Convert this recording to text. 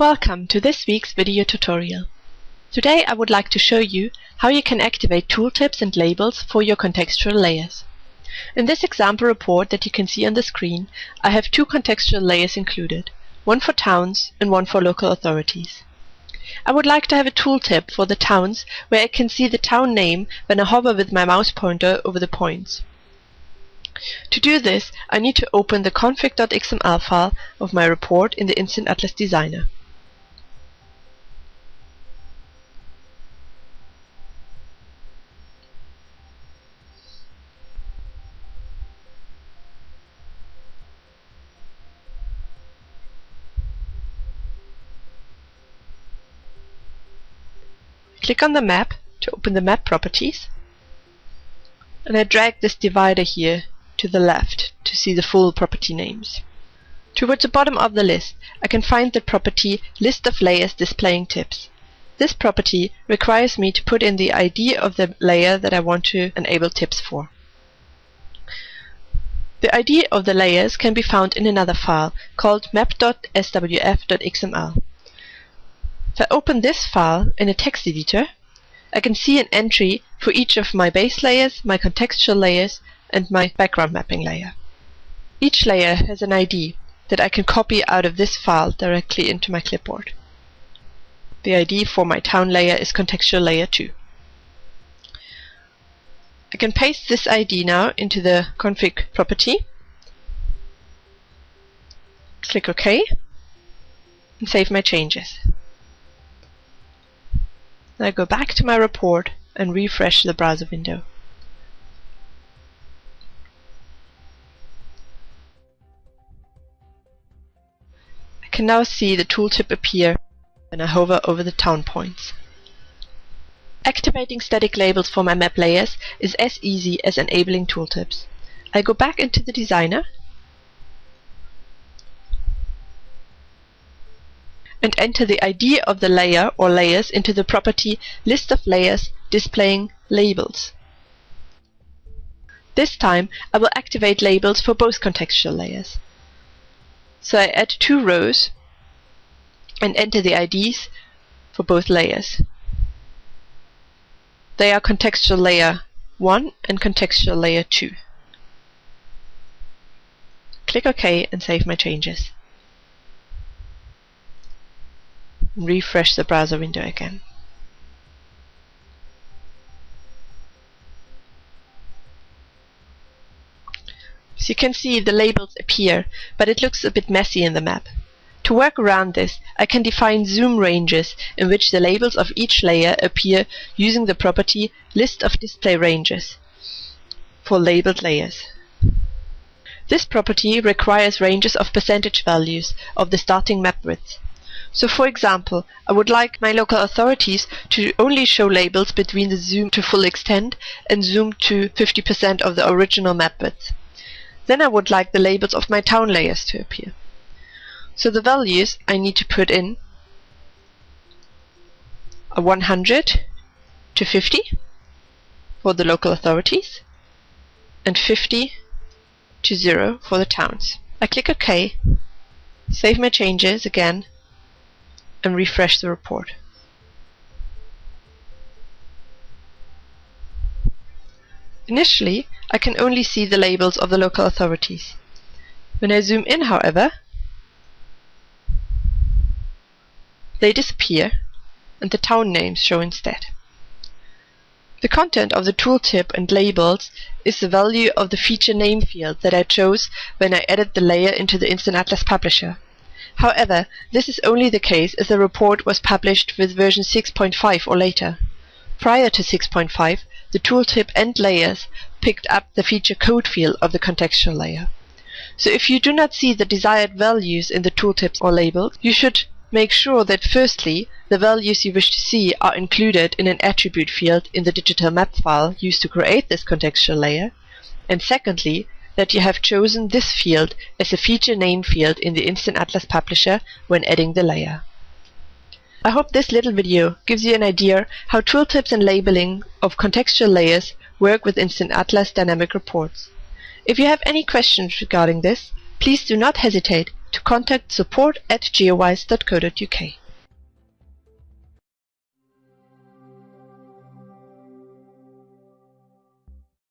Welcome to this week's video tutorial. Today I would like to show you how you can activate tooltips and labels for your contextual layers. In this example report that you can see on the screen, I have two contextual layers included, one for towns and one for local authorities. I would like to have a tooltip for the towns where I can see the town name when I hover with my mouse pointer over the points. To do this, I need to open the config.xml file of my report in the Instant Atlas Designer. Click on the map to open the map properties and I drag this divider here to the left to see the full property names. Towards the bottom of the list I can find the property List of layers displaying tips. This property requires me to put in the ID of the layer that I want to enable tips for. The ID of the layers can be found in another file called map.swf.xml. If I open this file in a text editor, I can see an entry for each of my base layers, my contextual layers, and my background mapping layer. Each layer has an ID that I can copy out of this file directly into my clipboard. The ID for my town layer is contextual layer 2. I can paste this ID now into the config property, click OK, and save my changes. I go back to my report and refresh the browser window. I can now see the tooltip appear when I hover over the town points. Activating static labels for my map layers is as easy as enabling tooltips. I go back into the designer and enter the ID of the layer or layers into the property List of layers displaying labels. This time I will activate labels for both contextual layers. So I add two rows and enter the IDs for both layers. They are contextual layer 1 and contextual layer 2. Click OK and save my changes. Refresh the browser window again. So you can see the labels appear, but it looks a bit messy in the map. To work around this, I can define zoom ranges in which the labels of each layer appear using the property List of display ranges for labeled layers. This property requires ranges of percentage values of the starting map width. So for example, I would like my local authorities to only show labels between the zoom to full extent and zoom to 50% of the original map width. Then I would like the labels of my town layers to appear. So the values I need to put in are 100 to 50 for the local authorities and 50 to 0 for the towns. I click OK, save my changes again and refresh the report. Initially, I can only see the labels of the local authorities. When I zoom in, however, they disappear and the town names show instead. The content of the tooltip and labels is the value of the feature name field that I chose when I added the layer into the Instant Atlas Publisher. However, this is only the case if the report was published with version 6.5 or later. Prior to 6.5, the tooltip and layers picked up the feature code field of the contextual layer. So if you do not see the desired values in the tooltips or labels, you should make sure that firstly, the values you wish to see are included in an attribute field in the digital map file used to create this contextual layer, and secondly, that you have chosen this field as a feature name field in the Instant Atlas Publisher when adding the layer. I hope this little video gives you an idea how tooltips and labeling of contextual layers work with Instant Atlas Dynamic Reports. If you have any questions regarding this, please do not hesitate to contact support at geowise.co.uk.